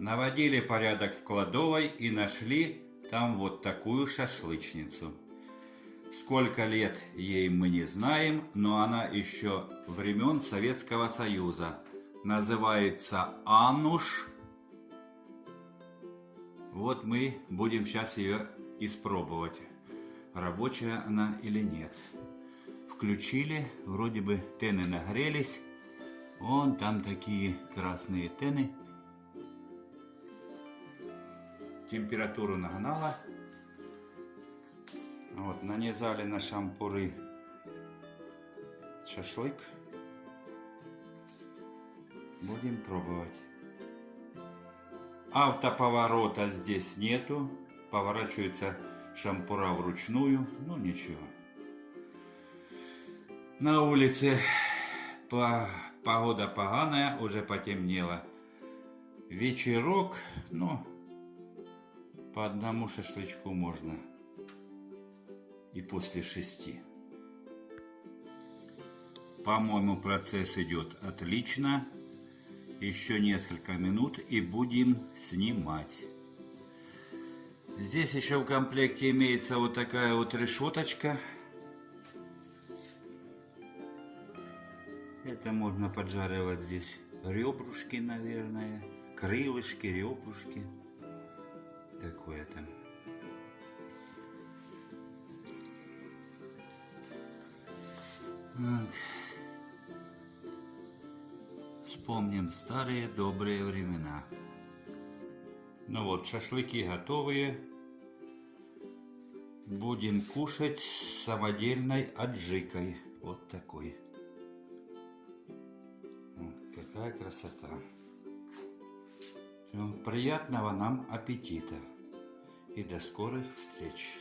Наводили порядок в кладовой и нашли там вот такую шашлычницу. Сколько лет ей мы не знаем, но она еще времен Советского Союза. Называется Ануш. Вот мы будем сейчас ее испробовать, рабочая она или нет. Включили, вроде бы тены нагрелись. Вон там такие красные тены. Температуру нагнала. Вот, нанизали на шампуры шашлык. Будем пробовать. Автоповорота здесь нету. Поворачивается шампура вручную. Ну ничего. На улице по... погода поганая, уже потемнело. Вечерок, ну, по одному шашлычку можно и после шести. По-моему, процесс идет отлично. Еще несколько минут и будем снимать. Здесь еще в комплекте имеется вот такая вот решеточка. Это можно поджаривать здесь ребрушки, наверное, крылышки, ребрушки. Такое там. Вспомним старые добрые времена. Ну вот, шашлыки готовые. Будем кушать с самодельной аджикой. Вот такой. Какая красота. Приятного нам аппетита. И до скорых встреч.